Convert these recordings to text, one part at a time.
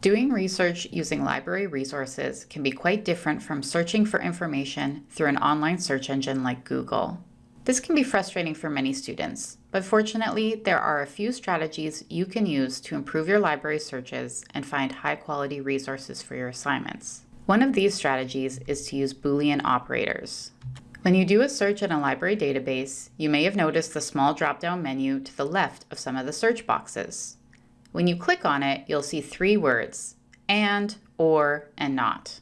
Doing research using library resources can be quite different from searching for information through an online search engine like Google. This can be frustrating for many students, but fortunately, there are a few strategies you can use to improve your library searches and find high-quality resources for your assignments. One of these strategies is to use Boolean operators. When you do a search in a library database, you may have noticed the small drop-down menu to the left of some of the search boxes. When you click on it, you'll see three words, and, or, and not.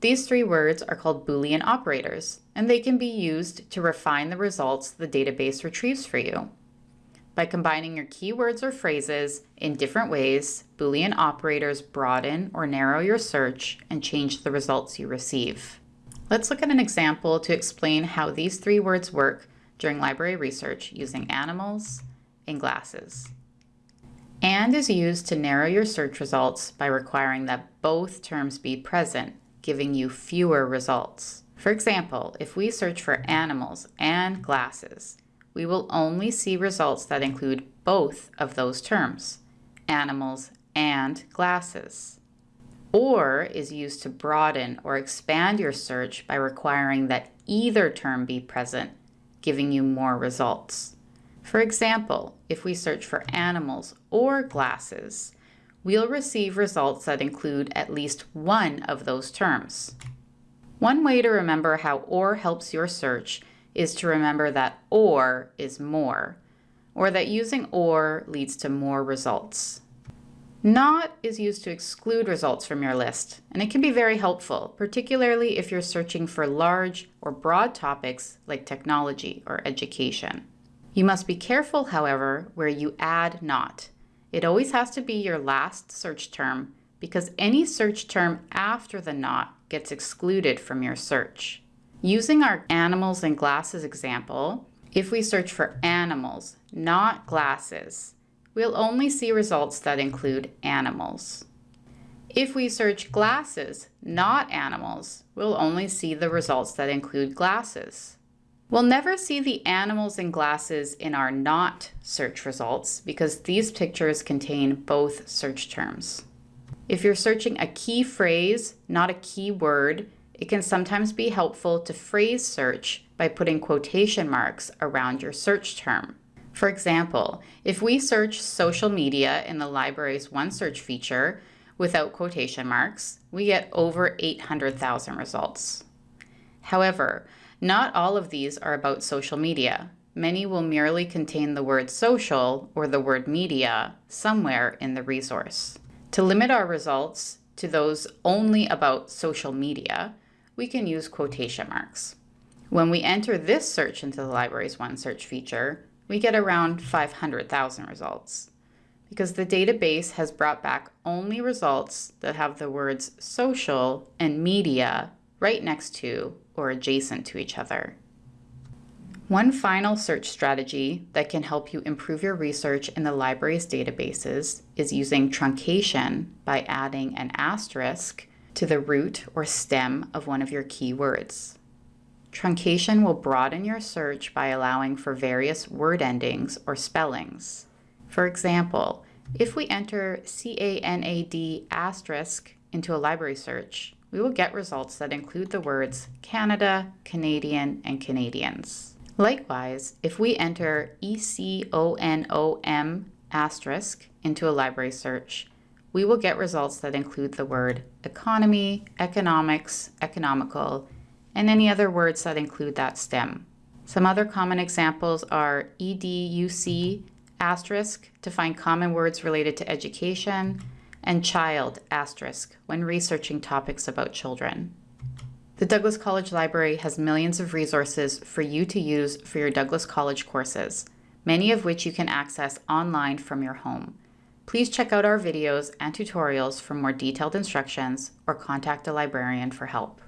These three words are called Boolean operators, and they can be used to refine the results the database retrieves for you. By combining your keywords or phrases in different ways, Boolean operators broaden or narrow your search and change the results you receive. Let's look at an example to explain how these three words work during library research using animals and glasses. AND is used to narrow your search results by requiring that both terms be present, giving you fewer results. For example, if we search for animals and glasses, we will only see results that include both of those terms, animals and glasses. OR is used to broaden or expand your search by requiring that either term be present, giving you more results. For example, if we search for animals or glasses, we'll receive results that include at least one of those terms. One way to remember how OR helps your search is to remember that OR is more, or that using OR leads to more results. Not is used to exclude results from your list, and it can be very helpful, particularly if you're searching for large or broad topics like technology or education. You must be careful, however, where you add not. It always has to be your last search term because any search term after the not gets excluded from your search. Using our animals and glasses example, if we search for animals, not glasses, we'll only see results that include animals. If we search glasses, not animals, we'll only see the results that include glasses. We'll never see the animals and glasses in our not search results because these pictures contain both search terms. If you're searching a key phrase, not a keyword, it can sometimes be helpful to phrase search by putting quotation marks around your search term. For example, if we search social media in the library's OneSearch feature without quotation marks, we get over 800,000 results. However, not all of these are about social media. Many will merely contain the word social or the word media somewhere in the resource. To limit our results to those only about social media, we can use quotation marks. When we enter this search into the library's OneSearch feature, we get around 500,000 results because the database has brought back only results that have the words social and media right next to or adjacent to each other. One final search strategy that can help you improve your research in the library's databases is using truncation by adding an asterisk to the root or stem of one of your keywords. Truncation will broaden your search by allowing for various word endings or spellings. For example, if we enter C-A-N-A-D asterisk into a library search, we will get results that include the words Canada, Canadian, and Canadians. Likewise, if we enter ECONOM asterisk into a library search, we will get results that include the word economy, economics, economical, and any other words that include that stem. Some other common examples are EDUC asterisk to find common words related to education, and child asterisk when researching topics about children. The Douglas College Library has millions of resources for you to use for your Douglas College courses, many of which you can access online from your home. Please check out our videos and tutorials for more detailed instructions or contact a librarian for help.